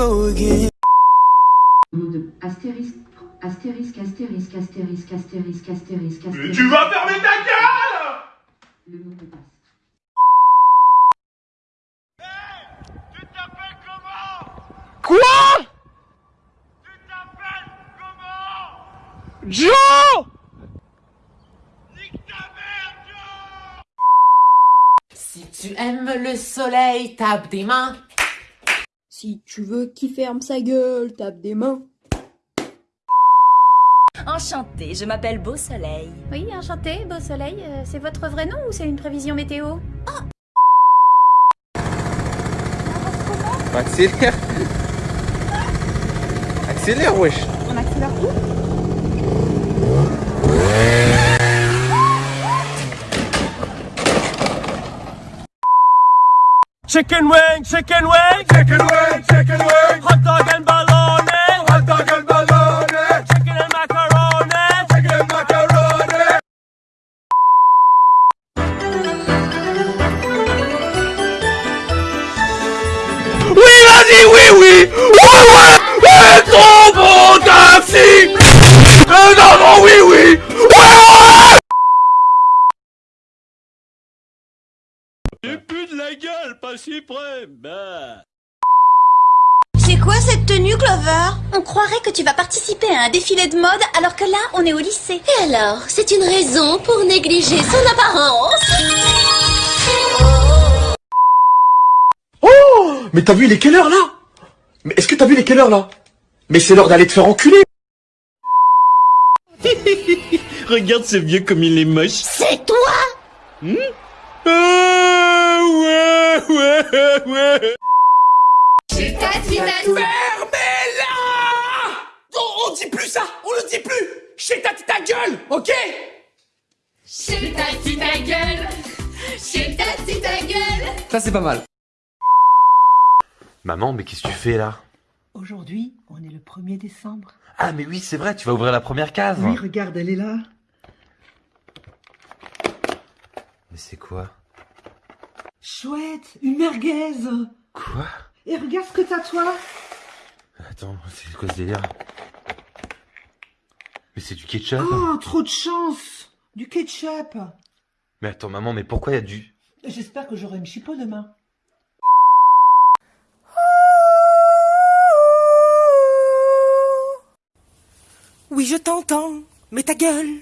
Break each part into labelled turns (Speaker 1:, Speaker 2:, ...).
Speaker 1: Go, again.
Speaker 2: de astérisque, astérisque, astérisque, astérisque, astérisque, astérisque,
Speaker 3: Mais
Speaker 2: astérisque.
Speaker 3: tu vas fermer ta gueule
Speaker 2: Le mot de passe.
Speaker 3: Tu t'appelles comment
Speaker 4: Quoi?
Speaker 3: Tu t'appelles comment?
Speaker 4: Joe
Speaker 3: Nique ta mère, Joe
Speaker 5: Si tu aimes le soleil, tape des mains.
Speaker 6: Si tu veux qu'il ferme sa gueule, tape des mains.
Speaker 7: Enchantée, je m'appelle Beau Soleil.
Speaker 8: Oui, enchanté, beau soleil. Euh, c'est votre vrai nom ou c'est une prévision météo?
Speaker 4: Accélère Accélère, wesh
Speaker 6: On accélère où
Speaker 4: Chicken wing, chicken wing.
Speaker 3: Chicken wing, chicken wing.
Speaker 4: Hot dog Bah
Speaker 7: C'est quoi cette tenue, Clover On croirait que tu vas participer à un défilé de mode alors que là, on est au lycée.
Speaker 9: Et alors, c'est une raison pour négliger son apparence?
Speaker 10: Oh! Mais t'as vu, il est quelle heure là? Mais est-ce que t'as vu, il est quelle heure là? Mais c'est l'heure d'aller te faire enculer!
Speaker 4: Regarde ce vieux comme il est moche.
Speaker 9: C'est toi?
Speaker 4: Hmm Ah, ouais, ouais, ouais
Speaker 3: Fermez-la on, on dit plus ça On le dit plus Chez ta ta gueule, ok
Speaker 9: Chez ta ta gueule Chez ta ta gueule
Speaker 11: Ça c'est pas mal.
Speaker 12: Maman, mais qu'est-ce que tu fais là?
Speaker 13: Aujourd'hui, on est le 1er décembre.
Speaker 12: Ah, mais oui, c'est vrai, tu vas ouvrir la première case.
Speaker 13: Oui, regarde, elle est là.
Speaker 12: Mais c'est quoi?
Speaker 13: Chouette, une merguez.
Speaker 12: Quoi?
Speaker 13: Et regarde ce que t'as toi.
Speaker 12: Attends, c'est quoi ce délire? Mais c'est du ketchup
Speaker 13: Oh, trop de chance. Du ketchup.
Speaker 12: Mais attends, maman, mais pourquoi il y a du...
Speaker 13: J'espère que j'aurai une chipot demain.
Speaker 1: Oui, je t'entends, mais ta gueule.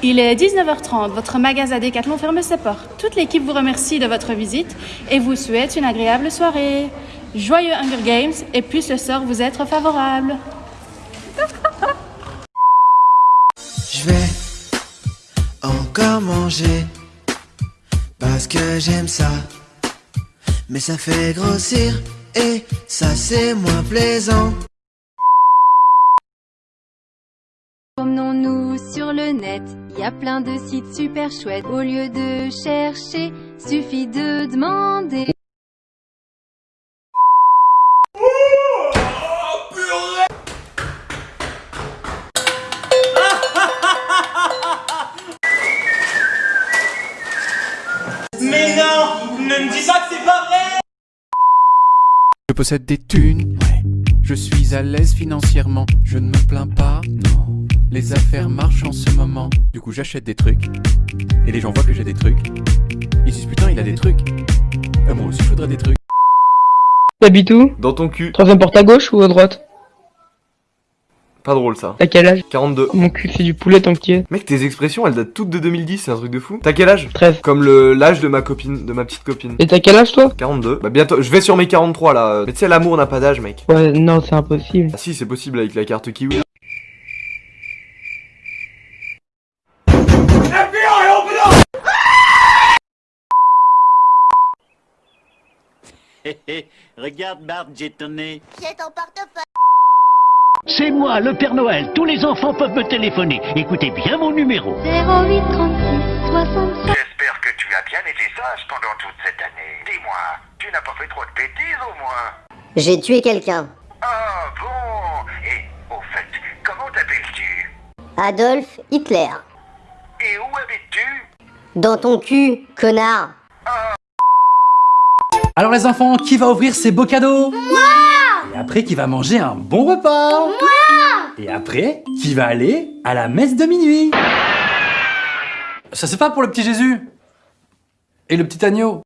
Speaker 8: Il est 19h30, votre magasin Decathlon ferme ses portes. Toute l'équipe vous remercie de votre visite et vous souhaite une agréable soirée. Joyeux Hunger Games et puisse le sort vous être favorable.
Speaker 1: Je vais encore manger parce que j'aime ça. Mais ça fait grossir et ça c'est moins plaisant.
Speaker 6: Sur le net, il y a plein de sites super chouettes. Au lieu de chercher, suffit de demander.
Speaker 4: Mais non Ne me dis pas que c'est pas vrai
Speaker 14: Je possède des thunes. Je suis à l'aise financièrement. Je ne me plains pas. Non. Les affaires marchent en ce moment. Du coup, j'achète des trucs. Et les gens voient que j'ai des trucs. Ils disent putain, il a des trucs. Euh, moi aussi, je voudrais des trucs.
Speaker 15: T'habites où?
Speaker 16: Dans ton cul.
Speaker 15: Troisième porte à gauche ou à droite?
Speaker 16: Pas drôle ça.
Speaker 15: T'as quel âge?
Speaker 16: 42.
Speaker 15: Mon cul c'est du poulet tant que.
Speaker 16: Mec, tes expressions, elles datent toutes de 2010, c'est un truc de fou. T'as quel âge?
Speaker 15: 13.
Speaker 16: Comme le l'âge de ma copine, de ma petite copine.
Speaker 15: Et t'as quel âge toi?
Speaker 16: 42. Bah bientôt, je vais sur mes 43 là. Mais tu sais, l'amour n'a pas d'âge, mec.
Speaker 15: Ouais, non, c'est impossible.
Speaker 16: Ah si, c'est possible avec la carte kiwi.
Speaker 17: regarde Bart, j'ai tonné.
Speaker 9: J'ai ton portefeuille
Speaker 18: C'est moi, le Père Noël. Tous les enfants peuvent me téléphoner. Écoutez bien mon numéro.
Speaker 6: 08 36 65
Speaker 3: J'espère que tu as bien été sage pendant toute cette année. Dis-moi, tu n'as pas fait trop de bêtises au moins?
Speaker 9: J'ai tué quelqu'un.
Speaker 3: Ah bon Et au fait, comment t'appelles-tu?
Speaker 9: Adolf Hitler.
Speaker 3: Et où habites-tu?
Speaker 9: Dans ton cul, connard.
Speaker 11: Alors les enfants, qui va ouvrir ses beaux cadeaux? Moi! Et après, qui va manger un bon repas? Moi! Et après, qui va aller à la messe de minuit? Ça c'est pas pour le petit Jésus? Et le petit agneau?